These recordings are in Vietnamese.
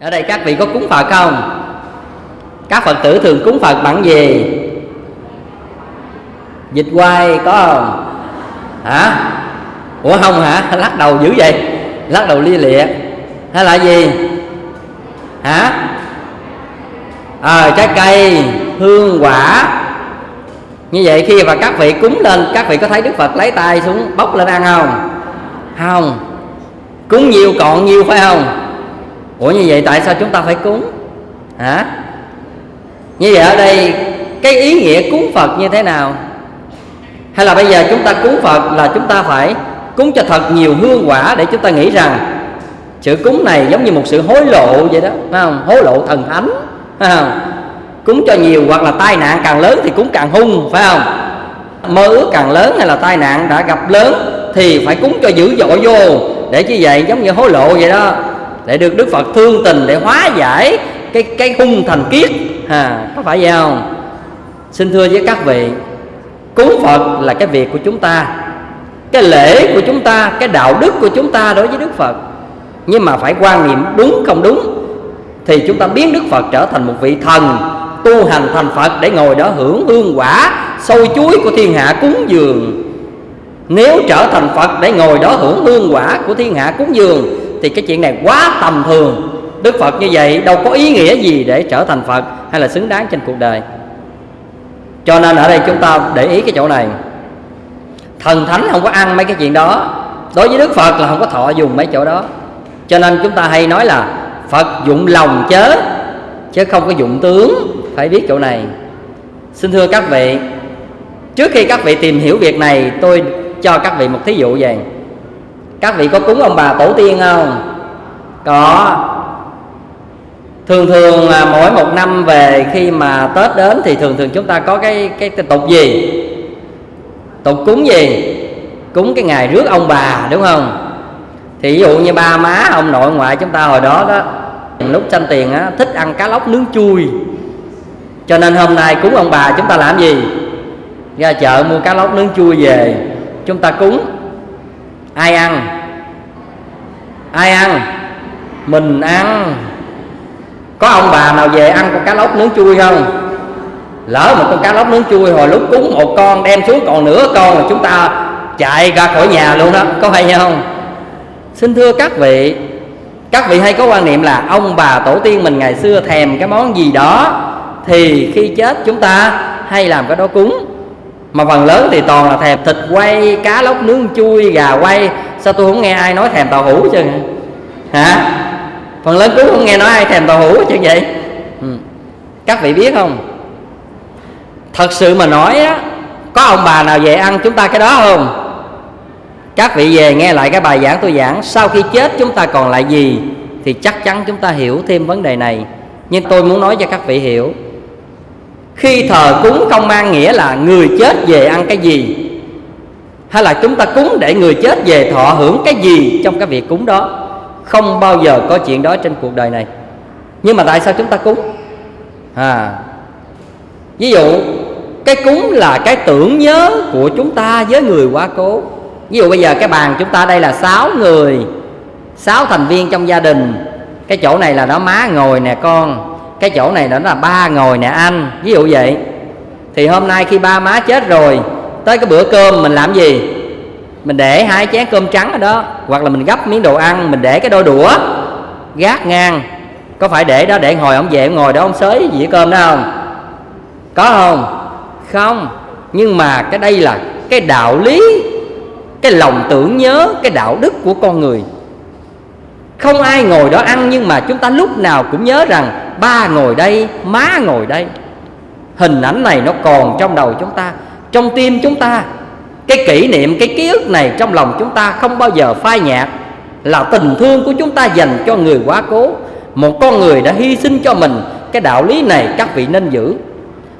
ở đây các vị có cúng phật không? Các phật tử thường cúng phật bằng gì? Dịch quay có không? Hả? Ủa không hả? Lắc đầu dữ vậy. Lắc đầu lia lịa. Hay là gì? Hả? À, trái cây hương quả. Như vậy khi mà các vị cúng lên các vị có thấy đức phật lấy tay xuống bốc lên ăn không? Không. Cúng nhiều còn nhiều phải không? Ủa, như vậy tại sao chúng ta phải cúng? Hả? Như vậy ở đây, cái ý nghĩa cúng phật như thế nào? Hay là bây giờ chúng ta cúng phật là chúng ta phải cúng cho thật nhiều hương quả để chúng ta nghĩ rằng sự cúng này giống như một sự hối lộ vậy đó, phải không? Hối lộ thần thánh, phải không? Cúng cho nhiều hoặc là tai nạn càng lớn thì cúng càng hung, phải không? Mơ ước càng lớn hay là tai nạn đã gặp lớn thì phải cúng cho dữ dội vô. Để như vậy? Giống như hối lộ vậy đó để được đức phật thương tình để hóa giải cái cái hung thành kiết. À, có phải vậy không? Xin thưa với các vị cúng phật là cái việc của chúng ta. Cái lễ của chúng ta cái đạo đức của chúng ta đối với đức phật. Nhưng mà phải quan niệm đúng không đúng thì chúng ta biến đức phật trở thành một vị thần tu hành thành phật để ngồi đó hưởng hương quả sôi chuối của thiên hạ cúng dường. Nếu trở thành phật để ngồi đó hưởng hương quả của thiên hạ cúng dường thì cái chuyện này quá tầm thường. Đức phật như vậy đâu có ý nghĩa gì để trở thành phật hay là xứng đáng trên cuộc đời. Cho nên ở đây chúng ta để ý cái chỗ này. Thần thánh không có ăn mấy cái chuyện đó. Đối với đức phật là không có thọ dùng mấy chỗ đó. Cho nên chúng ta hay nói là phật dụng lòng chớ chứ không có dụng tướng. Phải biết chỗ này. Xin thưa các vị, trước khi các vị tìm hiểu việc này, tôi cho các vị một thí dụ về các vị có cúng ông bà tổ tiên không? Có. Thường thường là mỗi một năm về khi mà tết đến thì thường thường chúng ta có cái cái, cái tục gì? Tục cúng gì? Cúng cái ngày rước ông bà đúng không? Thì ví dụ như ba má ông nội ngoại chúng ta hồi đó đó lúc sanh tiền á thích ăn cá lóc nướng chui. Cho nên hôm nay cúng ông bà chúng ta làm gì? Ra chợ mua cá lóc nướng chui về chúng ta cúng ai ăn? Ai ăn? Mình ăn. Có ông bà nào về ăn con cá lóc nướng chui không? Lỡ một con cá lóc nướng chui hồi lúc cúng một con, đem xuống còn nửa con là chúng ta chạy ra khỏi nhà luôn đó. Có hay không? Xin thưa các vị các vị hay có quan niệm là ông bà tổ tiên mình ngày xưa thèm cái món gì đó thì khi chết chúng ta hay làm cái đó cúng mà phần lớn thì toàn là thèm thịt quay, cá lóc, nướng, chui, gà quay. Sao tôi không nghe ai nói thèm tàu hũ chứ hả? Phần lớn cũng không nghe nói ai thèm tàu hũ chứ vậy? Ừ. các vị biết không? Thật sự mà nói á, có ông bà nào về ăn chúng ta cái đó không? Các vị về nghe lại cái bài giảng tôi giảng, sau khi chết chúng ta còn lại gì thì chắc chắn chúng ta hiểu thêm vấn đề này. Nhưng tôi muốn nói cho các vị hiểu khi thờ cúng không mang nghĩa là người chết về ăn cái gì, hay là chúng ta cúng để người chết về thọ hưởng cái gì trong cái việc cúng đó, không bao giờ có chuyện đó trên cuộc đời này. Nhưng mà tại sao chúng ta cúng? À ví dụ, cái cúng là cái tưởng nhớ của chúng ta với người quá cố. Ví dụ bây giờ cái bàn chúng ta đây là sáu người, sáu thành viên trong gia đình. Cái chỗ này là nó má ngồi nè, con cái chỗ này nó là ba ngồi nè anh, ví dụ vậy. Thì hôm nay khi ba má chết rồi, tới cái bữa cơm mình làm gì? Mình để hai chén cơm trắng ở đó, hoặc là mình gấp miếng đồ ăn, mình để cái đôi đũa gác ngang. Có phải để đó để hồi ông về ngồi đó ông xới dĩa cơm đó không? Có không? Không. Nhưng mà cái đây là cái đạo lý, cái lòng tưởng nhớ, cái đạo đức của con người không ai ngồi đó ăn, nhưng mà chúng ta lúc nào cũng nhớ rằng ba ngồi đây, má ngồi đây. Hình ảnh này nó còn trong đầu chúng ta, trong tim chúng ta. Cái kỷ niệm, cái ký ức này trong lòng chúng ta không bao giờ phai nhạt, là tình thương của chúng ta dành cho người quá cố. Một con người đã hy sinh cho mình, cái đạo lý này các vị nên giữ.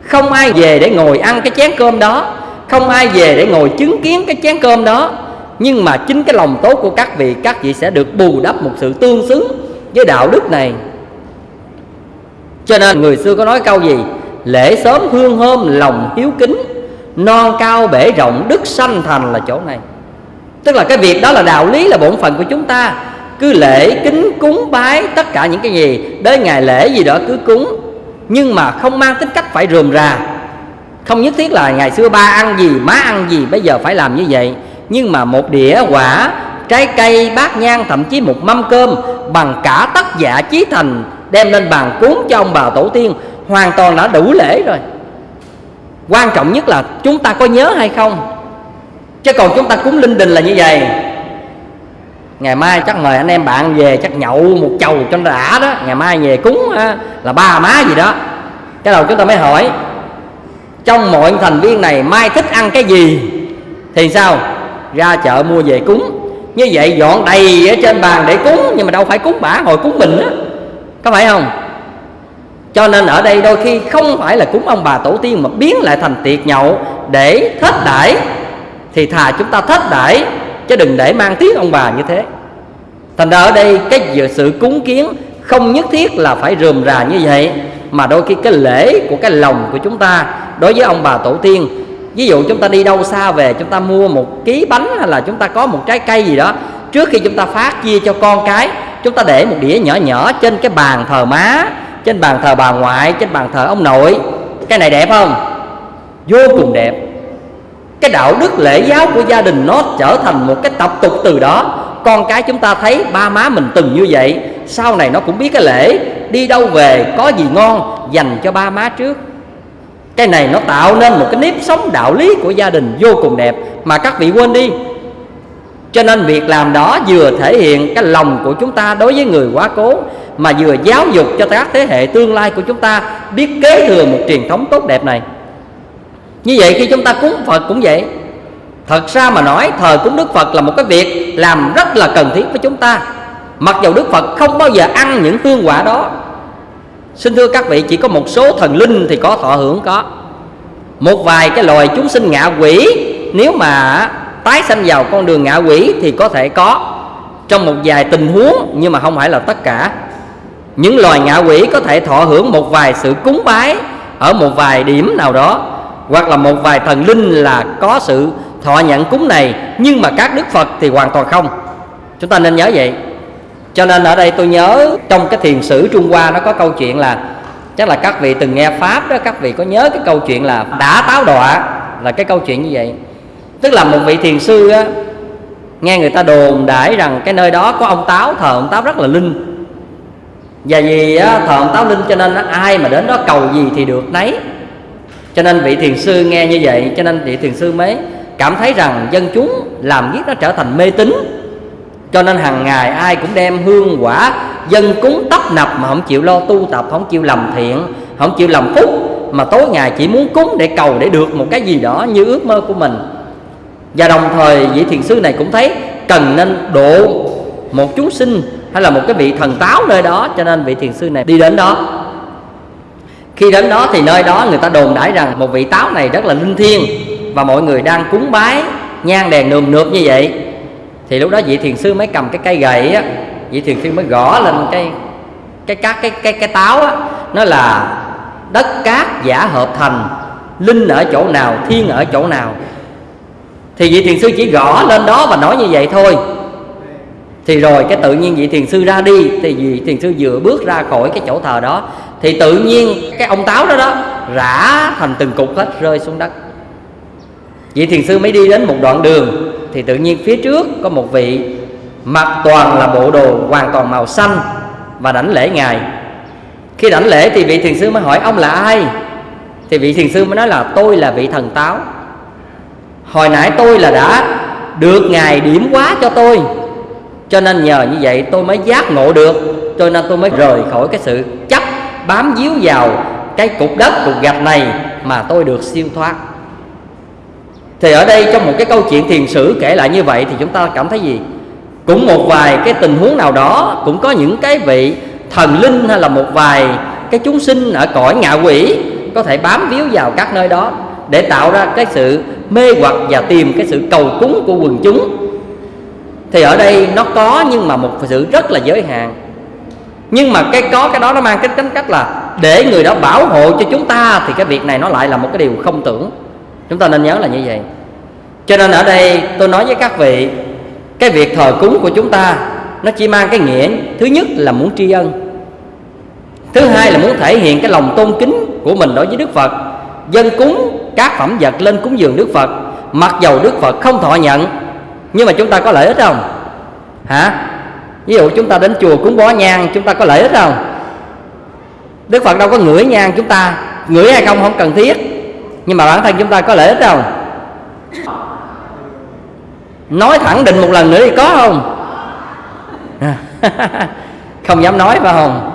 Không ai về để ngồi ăn cái chén cơm đó, không ai về để ngồi chứng kiến cái chén cơm đó nhưng mà chính cái lòng tốt của các vị các vị sẽ được bù đắp một sự tương xứng với đạo đức này. Cho nên người xưa có nói câu gì? Lễ sớm hương hôm lòng hiếu kính, non cao bể rộng đức sanh thành là chỗ này. Tức là cái việc đó là đạo lý, là bổn phận của chúng ta. Cứ lễ, kính, cúng, bái, tất cả những cái gì, đến ngày lễ gì đó cứ cúng. Nhưng mà không mang tính cách phải rườm rà. Không nhất thiết là ngày xưa ba ăn gì, má ăn gì, bây giờ phải làm như vậy nhưng mà một đĩa quả, trái cây, bát nhang, thậm chí một mâm cơm bằng cả tất giả chí thành đem lên bàn cúng cho ông bà tổ tiên, hoàn toàn đã đủ lễ rồi. Quan trọng nhất là chúng ta có nhớ hay không? Chứ còn chúng ta cúng linh đình là như vậy. Ngày mai chắc mời anh em bạn về, chắc nhậu một chầu cho nó đã đó. Ngày mai về cúng là ba má gì đó. Cái đầu chúng ta mới hỏi, trong mọi thành viên này mai thích ăn cái gì? Thì sao? Ra chợ mua về cúng. Như vậy dọn đầy ở trên bàn để cúng, nhưng mà đâu phải cúng bả, hồi cúng mình á. Có phải không? Cho nên ở đây đôi khi không phải là cúng ông bà tổ tiên mà biến lại thành tiệc nhậu để thết đãi. Thì thà chúng ta thết đãi, chứ đừng để mang tiếng ông bà như thế. Thành ra ở đây cái sự cúng kiến không nhất thiết là phải rườm rà như vậy, mà đôi khi cái lễ của cái lòng của chúng ta đối với ông bà tổ tiên ví dụ chúng ta đi đâu xa về, chúng ta mua một ký bánh hay là chúng ta có một trái cây gì đó, trước khi chúng ta phát chia cho con cái, chúng ta để một đĩa nhỏ nhỏ trên cái bàn thờ má, trên bàn thờ bà ngoại, trên bàn thờ ông nội. Cái này đẹp không? Vô cùng đẹp. Cái đạo đức lễ giáo của gia đình nó trở thành một cái tập tục từ đó. Con cái chúng ta thấy ba má mình từng như vậy, sau này nó cũng biết cái lễ. Đi đâu về, có gì ngon, dành cho ba má trước cái này nó tạo nên một cái nếp sống đạo lý của gia đình vô cùng đẹp mà các vị quên đi. Cho nên việc làm đó vừa thể hiện cái lòng của chúng ta đối với người quá cố, mà vừa giáo dục cho các thế hệ tương lai của chúng ta biết kế thừa một truyền thống tốt đẹp này. Như vậy khi chúng ta cúng phật cũng vậy. Thật ra mà nói, thờ cúng đức phật là một cái việc làm rất là cần thiết với chúng ta. Mặc dù đức phật không bao giờ ăn những hương quả đó xin thưa các vị, chỉ có một số thần linh thì có thọ hưởng có. Một vài cái loài chúng sinh ngạ quỷ, nếu mà tái sanh vào con đường ngạ quỷ thì có thể có. Trong một vài tình huống, nhưng mà không phải là tất cả. Những loài ngạ quỷ có thể thọ hưởng một vài sự cúng bái ở một vài điểm nào đó, hoặc là một vài thần linh là có sự thọ nhận cúng này, nhưng mà các đức phật thì hoàn toàn không. Chúng ta nên nhớ vậy cho nên ở đây tôi nhớ trong cái thiền sử trung hoa nó có câu chuyện là chắc là các vị từng nghe pháp đó các vị có nhớ cái câu chuyện là đã táo đọa là cái câu chuyện như vậy. Tức là một vị thiền sư á nghe người ta đồn đãi rằng cái nơi đó có ông táo thờ ông táo rất là linh. Và vì á, thờ ông táo linh cho nên á, ai mà đến đó cầu gì thì được nấy. Cho nên vị thiền sư nghe như vậy cho nên vị thiền sư mới cảm thấy rằng dân chúng làm giết nó trở thành mê tín cho nên hàng ngày ai cũng đem hương quả, dân cúng tấp nập mà không chịu lo tu tập, không chịu làm thiện, không chịu làm phúc, mà tối ngày chỉ muốn cúng để cầu để được một cái gì đó như ước mơ của mình. Và đồng thời vị thiền sư này cũng thấy cần nên độ một chúng sinh hay là một cái vị thần táo nơi đó, cho nên vị thiền sư này đi đến đó. Khi đến đó thì nơi đó người ta đồn đãi rằng một vị táo này rất là linh thiêng và mọi người đang cúng bái, nhang đèn nườm nượp như vậy thì lúc đó vị thiền sư mới cầm cái cây gậy á, vị thiền sư mới gõ lên cái cái cát, cái cái cái táo á. Nó là đất cát giả hợp thành, linh ở chỗ nào, thiên ở chỗ nào. Thì vị thiền sư chỉ gõ lên đó và nói như vậy thôi. Thì rồi cái tự nhiên vị thiền sư ra đi, thì vị thiền sư vừa bước ra khỏi cái chỗ thờ đó, thì tự nhiên cái ông táo đó đó rã thành từng cục hết, rơi xuống đất. Vị thiền sư mới đi đến một đoạn đường thì tự nhiên phía trước có một vị mặc toàn là bộ đồ hoàn toàn màu xanh và đảnh lễ ngài. Khi đảnh lễ thì vị thiền sư mới hỏi, ông là ai? Thì vị thiền sư mới nói là, tôi là vị thần táo. Hồi nãy tôi là đã được ngài điểm quá cho tôi, cho nên nhờ như vậy tôi mới giác ngộ được, cho nên tôi mới rời khỏi cái sự chấp bám díu vào cái cục đất, cục gạch này mà tôi được siêu thoát thì ở đây trong một cái câu chuyện thiền sử kể lại như vậy thì chúng ta cảm thấy gì? Cũng một vài cái tình huống nào đó, cũng có những cái vị thần linh hay là một vài cái chúng sinh ở cõi ngạ quỷ có thể bám víu vào các nơi đó để tạo ra cái sự mê hoặc và tìm cái sự cầu cúng của quần chúng. Thì ở đây nó có nhưng mà một sự rất là giới hạn. Nhưng mà cái có cái đó nó mang cái tính cách là để người đó bảo hộ cho chúng ta thì cái việc này nó lại là một cái điều không tưởng chúng ta nên nhớ là như vậy. Cho nên ở đây tôi nói với các vị, cái việc thờ cúng của chúng ta, nó chỉ mang cái nghĩa thứ nhất là muốn tri ân. Thứ hai là muốn thể hiện cái lòng tôn kính của mình đối với đức phật. Dân cúng các phẩm vật lên cúng dường đức phật. Mặc dầu đức phật không thọ nhận, nhưng mà chúng ta có lợi ích không? Hả? Ví dụ chúng ta đến chùa cúng bó nhang, chúng ta có lợi ích không? Đức phật đâu có ngửi nhang chúng ta. Ngửi hay không không cần thiết nhưng mà bản thân chúng ta có lợi ích không? Nói thẳng định một lần nữa thì có không? Không dám nói phải không?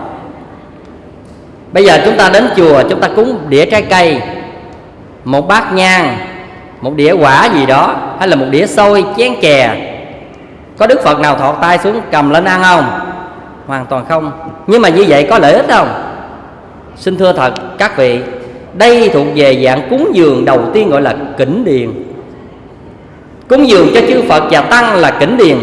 Bây giờ chúng ta đến chùa, chúng ta cúng đĩa trái cây. Một bát nhang, một đĩa quả gì đó, hay là một đĩa xôi, chén chè. Có đức phật nào thọt tay xuống cầm lên ăn không? Hoàn toàn không. Nhưng mà như vậy có lợi ích không? Xin thưa thật, các vị đây thuộc về dạng cúng dường đầu tiên gọi là kỉnh điền. Cúng dường cho chư phật và tăng là kỉnh điền.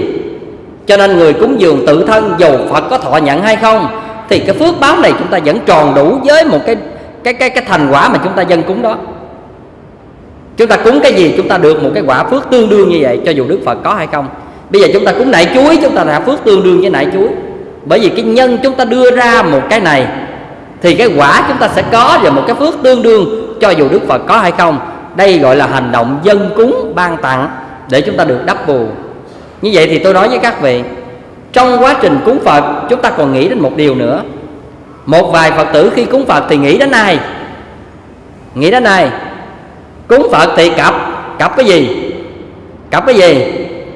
Cho nên người cúng dường tự thân dù phật có thọ nhận hay không, thì cái phước báo này chúng ta vẫn tròn đủ với một cái cái cái cái thành quả mà chúng ta dân cúng đó. Chúng ta cúng cái gì chúng ta được một cái quả phước tương đương như vậy, cho dù đức phật có hay không. Bây giờ chúng ta cúng nại chuối chúng ta đã phước tương đương với nại chuối bởi vì cái nhân chúng ta đưa ra một cái này thì cái quả chúng ta sẽ có và một cái phước tương đương cho dù đức phật có hay không. Đây gọi là hành động dân cúng ban tặng để chúng ta được đắp bù. Như vậy thì tôi nói với các vị, trong quá trình cúng phật, chúng ta còn nghĩ đến một điều nữa. Một vài phật tử khi cúng phật thì nghĩ đến ai? Nghĩ đến ai? Cúng phật thì cặp. Cặp cái gì? Cặp cái gì?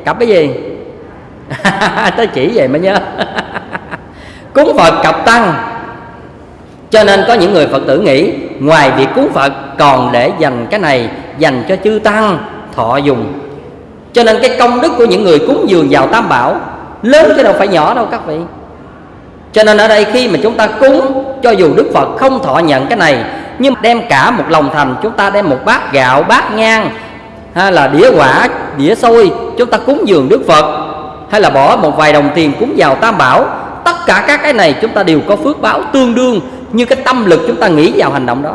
Cặp cái gì? Tới chỉ vậy mới nhớ. Cúng phật cặp tăng cho nên có những người phật tử nghĩ, ngoài việc cúng phật, còn để dành cái này dành cho chư tăng, thọ dùng. Cho nên cái công đức của những người cúng dường vào tam bảo, lớn chứ đâu phải nhỏ đâu các vị. Cho nên ở đây khi mà chúng ta cúng, cho dù đức phật không thọ nhận cái này, nhưng đem cả một lòng thành, chúng ta đem một bát gạo, bát nhang, hay là đĩa quả, đĩa xôi, chúng ta cúng dường đức phật, hay là bỏ một vài đồng tiền cúng vào tam bảo, tất cả các cái này chúng ta đều có phước báo tương đương như cái tâm lực chúng ta nghĩ vào hành động đó.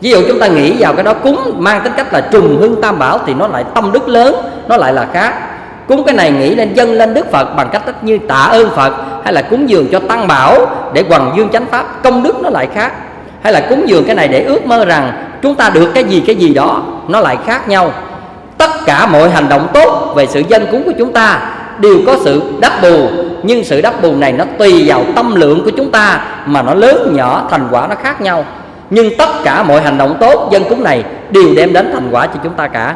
Ví dụ chúng ta nghĩ vào cái đó, cúng mang tính cách là trùng hương tam bảo thì nó lại tâm đức lớn, nó lại là khác. Cúng cái này nghĩ lên dân, lên đức phật bằng cách tất như tạ ơn phật, hay là cúng dường cho tăng bảo để hoằng dương chánh pháp, công đức nó lại khác. Hay là cúng dường cái này để ước mơ rằng chúng ta được cái gì cái gì đó, nó lại khác nhau. Tất cả mọi hành động tốt về sự dân cúng của chúng ta đều có sự đắp bù nhưng sự đắp bù này nó tùy vào tâm lượng của chúng ta mà nó lớn, nhỏ, thành quả nó khác nhau. Nhưng tất cả mọi hành động tốt, dân cúng này đều đem đến thành quả cho chúng ta cả.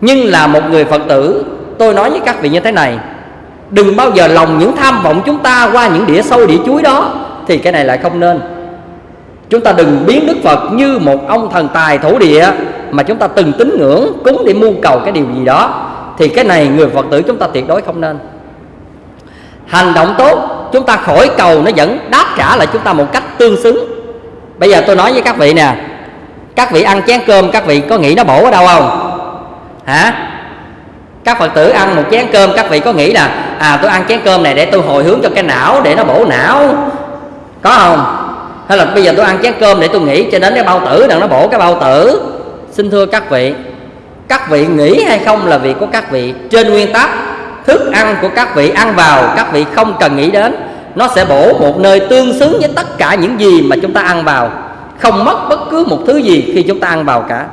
Nhưng là một người phật tử, tôi nói với các vị như thế này, đừng bao giờ lòng những tham vọng chúng ta qua những đĩa sâu đĩa chuối đó, thì cái này lại không nên. Chúng ta đừng biến đức phật như một ông thần tài thổ địa mà chúng ta từng tín ngưỡng, cúng để mưu cầu cái điều gì đó, thì cái này người phật tử chúng ta tuyệt đối không nên hành động tốt, chúng ta khỏi cầu nó vẫn đáp trả lại chúng ta một cách tương xứng. Bây giờ tôi nói với các vị nè, các vị ăn chén cơm, các vị có nghĩ nó bổ ở đâu không? Hả? Các phật tử ăn một chén cơm, các vị có nghĩ là à tôi ăn chén cơm này để tôi hồi hướng cho cái não, để nó bổ não? Có không? Hay là bây giờ tôi ăn chén cơm để tôi nghĩ cho đến cái bao tử đừng nó bổ cái bao tử? Xin thưa các vị các vị nghĩ hay không là việc của các vị trên nguyên tắc thức ăn của các vị ăn vào, các vị không cần nghĩ đến. Nó sẽ bổ một nơi tương xứng với tất cả những gì mà chúng ta ăn vào. Không mất bất cứ một thứ gì khi chúng ta ăn vào cả.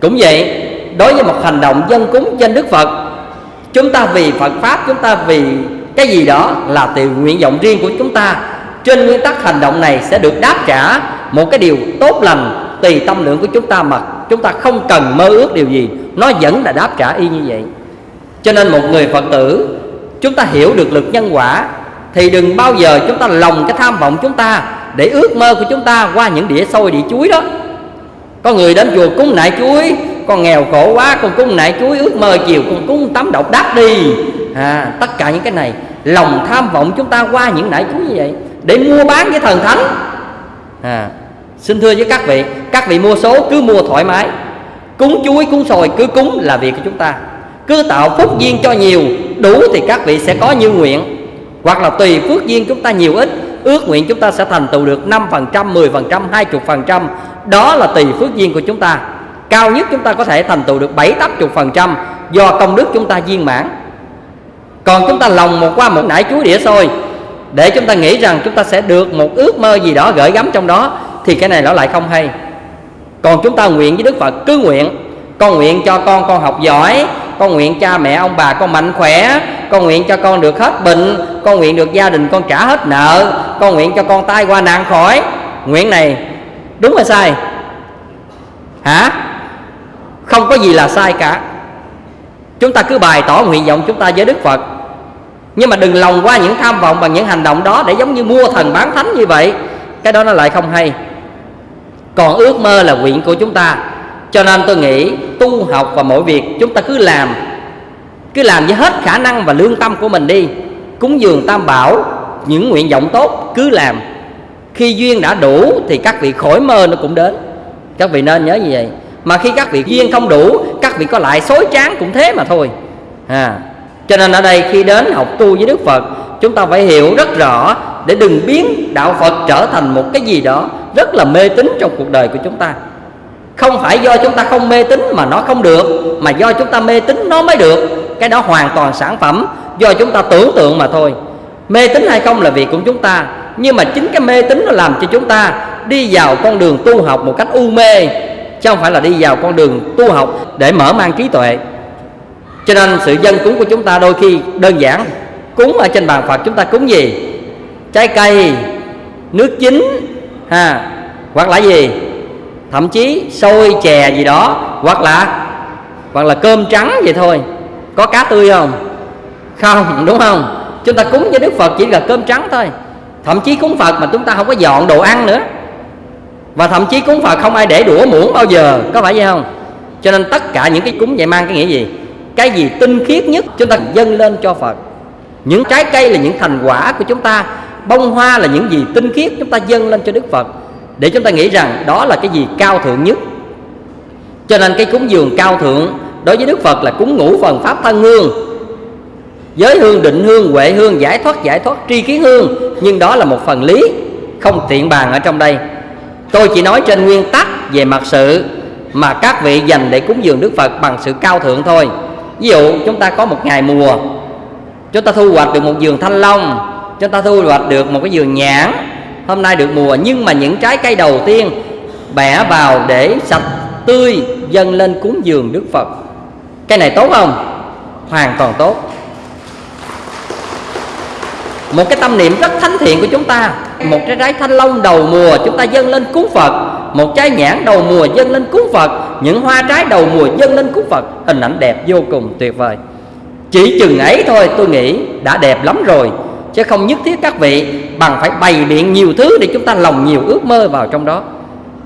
Cũng vậy, đối với một hành động dân cúng trên đức phật, chúng ta vì phật pháp, chúng ta vì cái gì đó là từ nguyện vọng riêng của chúng ta. Trên nguyên tắc hành động này sẽ được đáp trả một cái điều tốt lành tùy tâm lượng của chúng ta mà chúng ta không cần mơ ước điều gì. Nó vẫn là đáp trả y như vậy cho nên một người phật tử chúng ta hiểu được lực nhân quả thì đừng bao giờ chúng ta lòng cái tham vọng chúng ta để ước mơ của chúng ta qua những đĩa xôi đĩa chuối đó. Có người đến chùa cúng nại chuối con nghèo khổ quá con cúng nại chuối ước mơ chiều con cúng tắm độc đắc đi. À, tất cả những cái này lòng tham vọng chúng ta qua những nại chuối như vậy để mua bán với thần thánh. À, xin thưa với các vị các vị mua số cứ mua thoải mái. Cúng chuối cúng sồi cứ cúng là việc của chúng ta cứ tạo phước duyên cho nhiều đủ thì các vị sẽ có như nguyện. Hoặc là tùy phước duyên chúng ta nhiều ít ước nguyện chúng ta sẽ thành tựu được 5%, 10%, 20% đó là tùy phước duyên của chúng ta. Cao nhất chúng ta có thể thành tựu được 7 80% do công đức chúng ta viên mãn. Còn chúng ta lòng một qua một nải chuối đĩa xôi để chúng ta nghĩ rằng chúng ta sẽ được một ước mơ gì đó gửi gắm trong đó thì cái này nó lại không hay. Còn chúng ta nguyện với đức phật cứ nguyện. Con nguyện cho con con học giỏi con nguyện cha mẹ ông bà con mạnh khỏe. Con nguyện cho con được hết bệnh. Con nguyện được gia đình con trả hết nợ. Con nguyện cho con tai qua nạn khỏi. Nguyện này đúng hay sai? Hả? Không có gì là sai cả. Chúng ta cứ bày tỏ nguyện vọng chúng ta với đức phật. Nhưng mà đừng lòng qua những tham vọng bằng những hành động đó để giống như mua thần bán thánh như vậy. Cái đó nó lại không hay. Còn ước mơ là nguyện của chúng ta cho nên tôi nghĩ tu học và mọi việc chúng ta cứ làm cứ làm với hết khả năng và lương tâm của mình đi. Cúng dường tam bảo, những nguyện vọng tốt cứ làm. Khi duyên đã đủ thì các vị khỏi mơ nó cũng đến. Các vị nên nhớ như vậy. Mà khi các vị duyên không đủ, các vị có lại xối tráng cũng thế mà thôi. À cho nên ở đây khi đến học tu với đức phật, chúng ta phải hiểu rất rõ để đừng biến đạo phật trở thành một cái gì đó rất là mê tín trong cuộc đời của chúng ta không phải do chúng ta không mê tín mà nó không được, mà do chúng ta mê tín nó mới được. Cái đó hoàn toàn sản phẩm do chúng ta tưởng tượng mà thôi. Mê tín hay không là việc của chúng ta, nhưng mà chính cái mê tín nó làm cho chúng ta đi vào con đường tu học một cách u mê, chứ không phải là đi vào con đường tu học để mở mang trí tuệ. Cho nên sự dân cúng của chúng ta đôi khi đơn giản. Cúng ở trên bàn phật chúng ta cúng gì? Trái cây, nước chín, ha, hoặc là gì? Thậm chí xôi chè gì đó, hoặc là hoặc là cơm trắng vậy thôi. Có cá tươi không? Không, đúng không? Chúng ta cúng với đức phật chỉ là cơm trắng thôi. Thậm chí cúng phật mà chúng ta không có dọn đồ ăn nữa. Và thậm chí cúng phật không ai để đũa muỗng bao giờ, có phải vậy không? Cho nên tất cả những cái cúng vậy mang cái nghĩa gì? Cái gì tinh khiết nhất chúng ta dâng lên cho phật. Những trái cây là những thành quả của chúng ta. Bông hoa là những gì tinh khiết chúng ta dâng lên cho đức phật để chúng ta nghĩ rằng đó là cái gì cao thượng nhất. Cho nên cái cúng dường cao thượng đối với đức phật là cúng ngũ phần pháp thân hương. Giới hương, định hương, huệ hương, giải thoát giải thoát, tri kiến hương. Nhưng đó là một phần lý, không tiện bàn ở trong đây. Tôi chỉ nói trên nguyên tắc về mặt sự mà các vị dành để cúng dường đức phật bằng sự cao thượng thôi. Ví dụ, chúng ta có một ngày mùa, chúng ta thu hoạch được một vườn thanh long, chúng ta thu hoạch được một cái vườn nhãn hôm nay được mùa, nhưng mà những trái cây đầu tiên bẻ vào để sạch tươi, dâng lên cúng dường đức phật. Cái này tốt không? Hoàn toàn tốt. Một cái tâm niệm rất thánh thiện của chúng ta. Một trái trái thanh long đầu mùa, chúng ta dâng lên cúng phật. Một trái nhãn đầu mùa dâng lên cúng phật. Những hoa trái đầu mùa dâng lên cúng phật. Hình ảnh đẹp vô cùng, tuyệt vời. Chỉ chừng ấy thôi, tôi nghĩ đã đẹp lắm rồi chứ không nhất thiết các vị bằng phải bày biện nhiều thứ để chúng ta lòng nhiều ước mơ vào trong đó.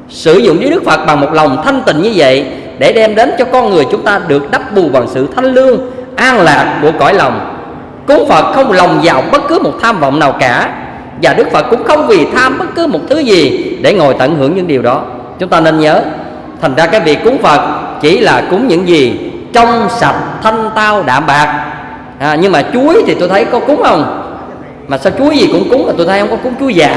Sử dụng với đức phật bằng một lòng thanh tịnh như vậy để đem đến cho con người chúng ta được đắp bù bằng sự thanh lương an lạc của cõi lòng. Cúng phật không lòng vào bất cứ một tham vọng nào cả và đức phật cũng không vì tham bất cứ một thứ gì để ngồi tận hưởng những điều đó. Chúng ta nên nhớ thành ra cái việc cúng phật chỉ là cúng những gì trong sạch thanh tao đạm bạc. À, nhưng mà chuối thì tôi thấy có cúng không? Mà sao chuối gì cũng cúng mà tôi thấy không có cúng chuối già?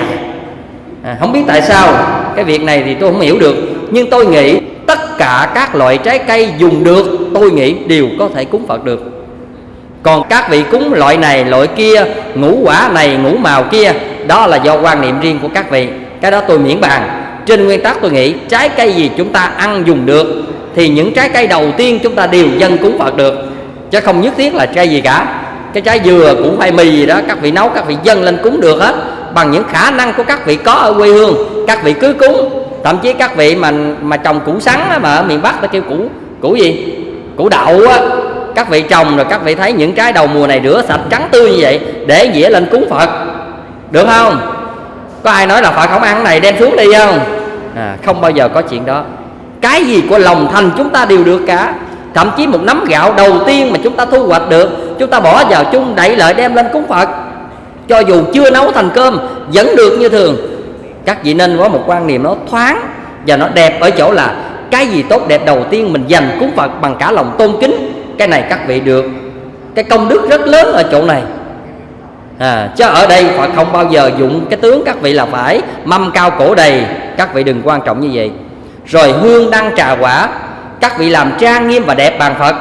À, không biết tại sao cái việc này thì tôi không hiểu được. Nhưng tôi nghĩ tất cả các loại trái cây dùng được tôi nghĩ đều có thể cúng phật được. Còn các vị cúng loại này loại kia ngũ quả này ngũ màu kia đó là do quan niệm riêng của các vị. Cái đó tôi miễn bàn. Trên nguyên tắc tôi nghĩ trái cây gì chúng ta ăn dùng được thì những trái cây đầu tiên chúng ta đều dân cúng phật được. Chứ không nhất thiết là trái gì cả cái trái dừa củ khoai mì gì đó các vị nấu các vị dân lên cúng được hết. Bằng những khả năng của các vị có ở quê hương các vị cứ cúng. Thậm chí các vị mà mà trồng củ sắn mà ở miền bắc ta kêu củ củ gì? Củ đậu á. Các vị trồng rồi các vị thấy những trái đầu mùa này rửa sạch trắng tươi như vậy để dĩa lên cúng phật. Được không? Có ai nói là phật không ăn cái này đem xuống đi không? À, không bao giờ có chuyện đó. Cái gì của lòng thành chúng ta đều được cả thậm chí một nắm gạo đầu tiên mà chúng ta thu hoạch được chúng ta bỏ vào chung đẩy lợi đem lên cúng phật. Cho dù chưa nấu thành cơm vẫn được như thường. Các vị nên có một quan niệm nó thoáng và nó đẹp ở chỗ là cái gì tốt đẹp đầu tiên mình dành cúng phật bằng cả lòng tôn kính. Cái này các vị được. Cái công đức rất lớn ở chỗ này. À, chứ ở đây Phật không bao giờ dụng cái tướng các vị là phải mâm cao cổ đầy. Các vị đừng quan trọng như vậy. Rồi hương đăng trà quả các vị làm trang nghiêm và đẹp bằng Phật.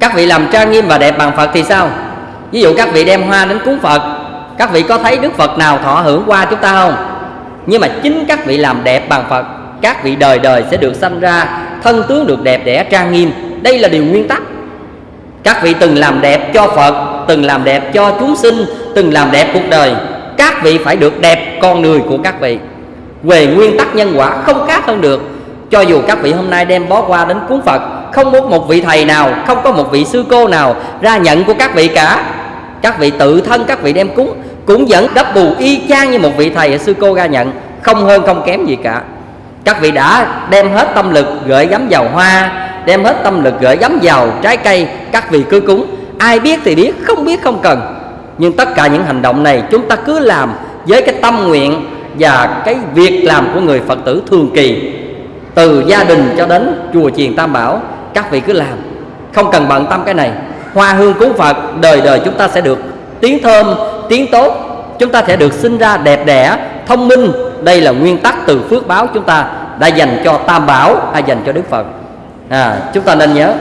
Các vị làm trang nghiêm và đẹp bằng Phật thì sao? Ví dụ các vị đem hoa đến cúng phật, các vị có thấy đức phật nào thọ hưởng qua chúng ta không? Nhưng mà chính các vị làm đẹp bằng phật, các vị đời đời sẽ được sanh ra, thân tướng được đẹp đẽ, trang nghiêm. Đây là điều nguyên tắc. Các vị từng làm đẹp cho phật, từng làm đẹp cho chúng sinh, từng làm đẹp cuộc đời, các vị phải được đẹp con người của các vị. Về nguyên tắc nhân quả không khác hơn được cho dù các vị hôm nay đem bó hoa đến cúng phật, không muốn một vị thầy nào, không có một vị sư cô nào ra nhận của các vị cả. Các vị tự thân, các vị đem cúng, cũng vẫn đắp bù y chang như một vị thầy hay sư cô ra nhận, không hơn không kém gì cả. Các vị đã đem hết tâm lực gửi gắm vào hoa, đem hết tâm lực gửi gắm vào trái cây, các vị cứ cúng. Ai biết thì biết, không biết không cần. Nhưng tất cả những hành động này chúng ta cứ làm với cái tâm nguyện và cái việc làm của người phật tử thường kỳ từ gia đình cho đến chùa chiền tam bảo các vị cứ làm. Không cần bận tâm cái này. Hoa hương cúng phật đời đời chúng ta sẽ được tiếng thơm tiếng tốt. Chúng ta sẽ được sinh ra đẹp đẽ thông minh. Đây là nguyên tắc từ phước báo chúng ta đã dành cho tam bảo hay dành cho đức phật. À, chúng ta nên nhớ